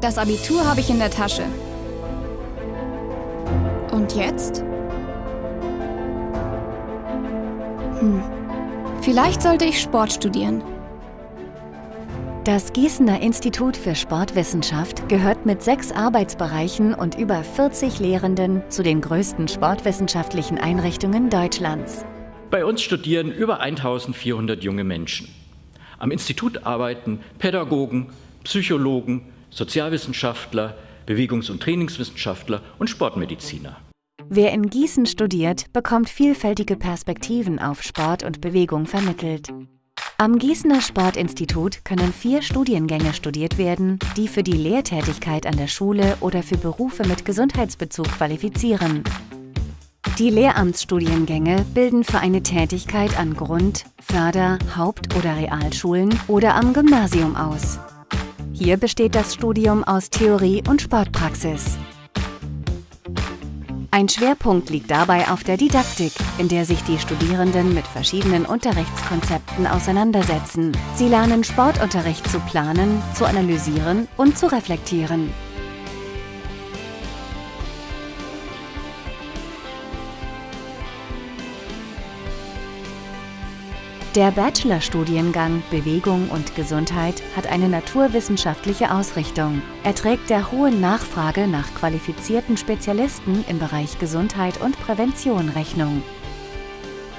Das Abitur habe ich in der Tasche. Und jetzt? Hm. Vielleicht sollte ich Sport studieren. Das Gießener Institut für Sportwissenschaft gehört mit sechs Arbeitsbereichen und über 40 Lehrenden zu den größten sportwissenschaftlichen Einrichtungen Deutschlands. Bei uns studieren über 1400 junge Menschen. Am Institut arbeiten Pädagogen, Psychologen, Sozialwissenschaftler, Bewegungs- und Trainingswissenschaftler und Sportmediziner. Wer in Gießen studiert, bekommt vielfältige Perspektiven auf Sport und Bewegung vermittelt. Am Gießener Sportinstitut können vier Studiengänge studiert werden, die für die Lehrtätigkeit an der Schule oder für Berufe mit Gesundheitsbezug qualifizieren. Die Lehramtsstudiengänge bilden für eine Tätigkeit an Grund-, Förder-, Haupt- oder Realschulen oder am Gymnasium aus. Hier besteht das Studium aus Theorie und Sportpraxis. Ein Schwerpunkt liegt dabei auf der Didaktik, in der sich die Studierenden mit verschiedenen Unterrichtskonzepten auseinandersetzen. Sie lernen Sportunterricht zu planen, zu analysieren und zu reflektieren. Der Bachelorstudiengang Bewegung und Gesundheit hat eine naturwissenschaftliche Ausrichtung. Er trägt der hohen Nachfrage nach qualifizierten Spezialisten im Bereich Gesundheit und Prävention Rechnung.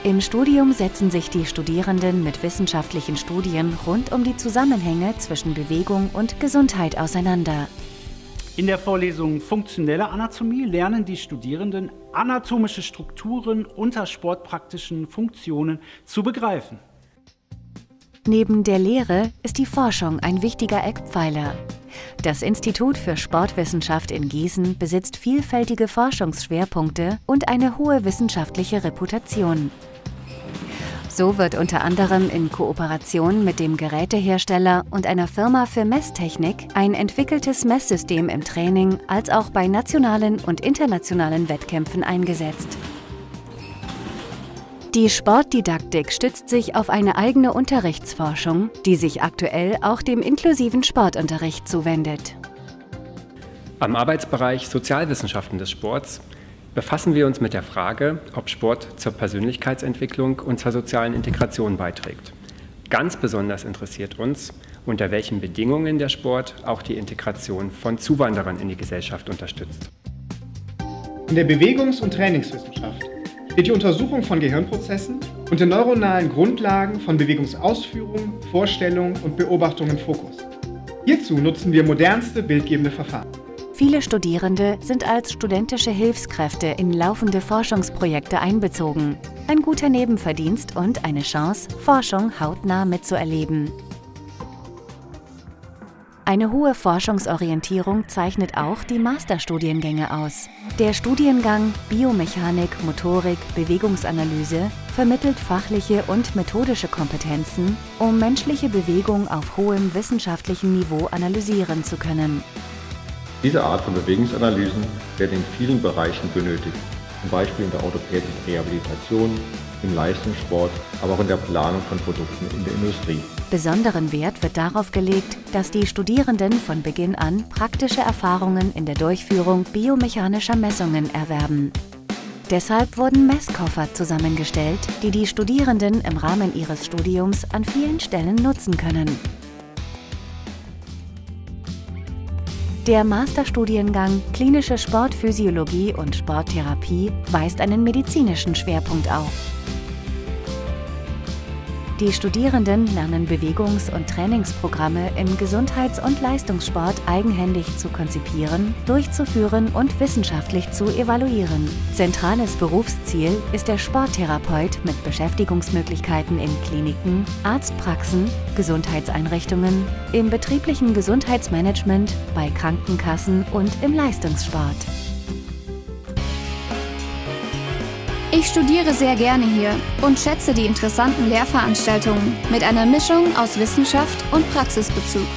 Im Studium setzen sich die Studierenden mit wissenschaftlichen Studien rund um die Zusammenhänge zwischen Bewegung und Gesundheit auseinander. In der Vorlesung Funktionelle Anatomie lernen die Studierenden anatomische Strukturen unter sportpraktischen Funktionen zu begreifen. Neben der Lehre ist die Forschung ein wichtiger Eckpfeiler. Das Institut für Sportwissenschaft in Gießen besitzt vielfältige Forschungsschwerpunkte und eine hohe wissenschaftliche Reputation. So wird unter anderem in Kooperation mit dem Gerätehersteller und einer Firma für Messtechnik ein entwickeltes Messsystem im Training als auch bei nationalen und internationalen Wettkämpfen eingesetzt. Die Sportdidaktik stützt sich auf eine eigene Unterrichtsforschung, die sich aktuell auch dem inklusiven Sportunterricht zuwendet. Am Arbeitsbereich Sozialwissenschaften des Sports befassen wir uns mit der Frage, ob Sport zur Persönlichkeitsentwicklung und zur sozialen Integration beiträgt. Ganz besonders interessiert uns, unter welchen Bedingungen der Sport auch die Integration von Zuwanderern in die Gesellschaft unterstützt. In der Bewegungs- und Trainingswissenschaft steht die Untersuchung von Gehirnprozessen und den neuronalen Grundlagen von Bewegungsausführung, Vorstellung und Beobachtung im Fokus. Hierzu nutzen wir modernste bildgebende Verfahren. Viele Studierende sind als studentische Hilfskräfte in laufende Forschungsprojekte einbezogen. Ein guter Nebenverdienst und eine Chance, Forschung hautnah mitzuerleben. Eine hohe Forschungsorientierung zeichnet auch die Masterstudiengänge aus. Der Studiengang Biomechanik, Motorik, Bewegungsanalyse vermittelt fachliche und methodische Kompetenzen, um menschliche Bewegung auf hohem wissenschaftlichen Niveau analysieren zu können. Diese Art von Bewegungsanalysen werden in vielen Bereichen benötigt, zum Beispiel in der orthopädischen Rehabilitation, im Leistungssport, aber auch in der Planung von Produkten in der Industrie. Besonderen Wert wird darauf gelegt, dass die Studierenden von Beginn an praktische Erfahrungen in der Durchführung biomechanischer Messungen erwerben. Deshalb wurden Messkoffer zusammengestellt, die die Studierenden im Rahmen ihres Studiums an vielen Stellen nutzen können. Der Masterstudiengang Klinische Sportphysiologie und Sporttherapie weist einen medizinischen Schwerpunkt auf. Die Studierenden lernen Bewegungs- und Trainingsprogramme im Gesundheits- und Leistungssport eigenhändig zu konzipieren, durchzuführen und wissenschaftlich zu evaluieren. Zentrales Berufsziel ist der Sporttherapeut mit Beschäftigungsmöglichkeiten in Kliniken, Arztpraxen, Gesundheitseinrichtungen, im betrieblichen Gesundheitsmanagement, bei Krankenkassen und im Leistungssport. Ich studiere sehr gerne hier und schätze die interessanten Lehrveranstaltungen mit einer Mischung aus Wissenschaft und Praxisbezug.